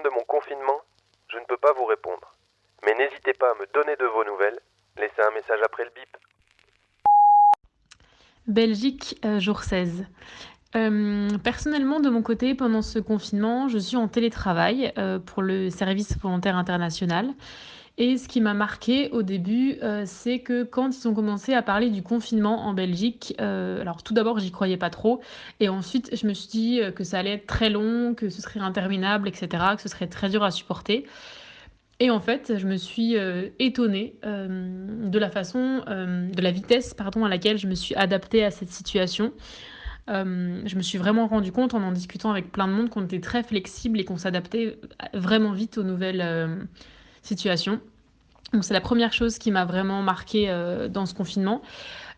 de mon confinement, je ne peux pas vous répondre. Mais n'hésitez pas à me donner de vos nouvelles. Laissez un message après le bip. Belgique, euh, jour 16. Euh, personnellement, de mon côté, pendant ce confinement, je suis en télétravail euh, pour le service volontaire international. Et ce qui m'a marqué au début, euh, c'est que quand ils ont commencé à parler du confinement en Belgique, euh, alors tout d'abord, j'y croyais pas trop. Et ensuite, je me suis dit euh, que ça allait être très long, que ce serait interminable, etc., que ce serait très dur à supporter. Et en fait, je me suis étonnée de la façon, de la vitesse, pardon, à laquelle je me suis adaptée à cette situation. Je me suis vraiment rendu compte en en discutant avec plein de monde qu'on était très flexible et qu'on s'adaptait vraiment vite aux nouvelles situations. Donc c'est la première chose qui m'a vraiment marqué euh, dans ce confinement.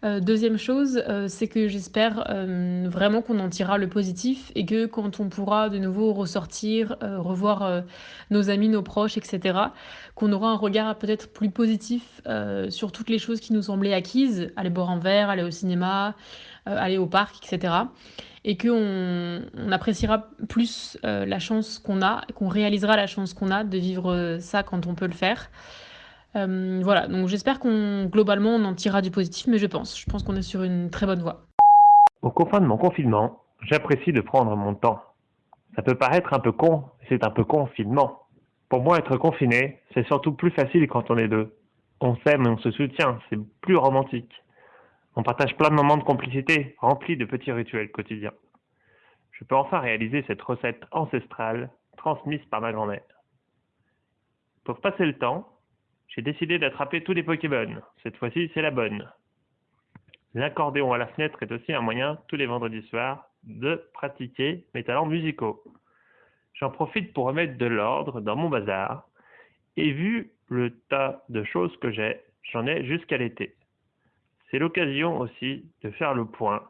Euh, deuxième chose, euh, c'est que j'espère vraiment qu'on en tirera le positif et que quand on pourra de nouveau ressortir, revoir nos amis, nos proches, etc., qu'on aura un regard peut-être plus positif sur toutes les choses qui nous semblaient acquises, aller boire un verre, aller au cinéma, aller au parc, etc. Et qu'on on appréciera plus la chance qu'on a, qu'on réalisera la chance qu'on a de vivre ça quand on peut le faire. Euh, voilà, donc j'espère qu'on globalement on en tirera du positif, mais je pense, je pense qu'on est sur une très bonne voie. Au confin de mon confinement, j'apprécie de prendre mon temps. Ça peut paraître un peu con, c'est un peu confinement. Pour moi, être confiné, c'est surtout plus facile quand on est deux. On s'aime et on se soutient, c'est plus romantique. On partage plein de moments de complicité, remplis de petits rituels quotidiens. Je peux enfin réaliser cette recette ancestrale transmise par ma grand-mère. Pour passer le temps, j'ai décidé d'attraper tous les Pokémon. Cette fois-ci, c'est la bonne. L'accordéon à la fenêtre est aussi un moyen, tous les vendredis soirs, de pratiquer mes talents musicaux. J'en profite pour remettre de l'ordre dans mon bazar. Et vu le tas de choses que j'ai, j'en ai jusqu'à l'été. C'est l'occasion aussi de faire le point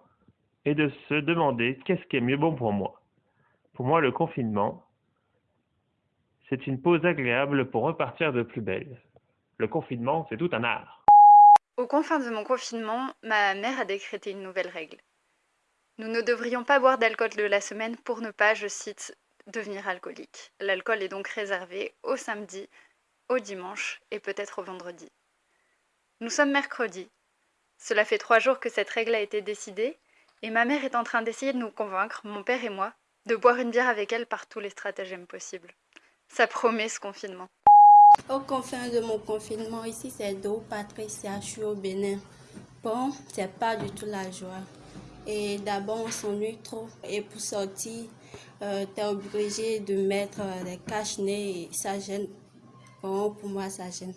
et de se demander qu'est-ce qui est mieux bon pour moi. Pour moi, le confinement, c'est une pause agréable pour repartir de plus belle. Le confinement, c'est tout un art. Aux confins de mon confinement, ma mère a décrété une nouvelle règle. Nous ne devrions pas boire d'alcool de la semaine pour ne pas, je cite, devenir alcoolique. L'alcool est donc réservé au samedi, au dimanche et peut-être au vendredi. Nous sommes mercredi. Cela fait trois jours que cette règle a été décidée et ma mère est en train d'essayer de nous convaincre, mon père et moi, de boire une bière avec elle par tous les stratagèmes possibles. Ça promet ce confinement. Au confin de mon confinement, ici c'est Do Patricia, je suis au Bénin. Bon, c'est pas du tout la joie. Et d'abord, on s'ennuie trop. Et pour sortir, euh, tu es obligé de mettre euh, des cache-nez et ça gêne. Bon, pour moi, ça gêne.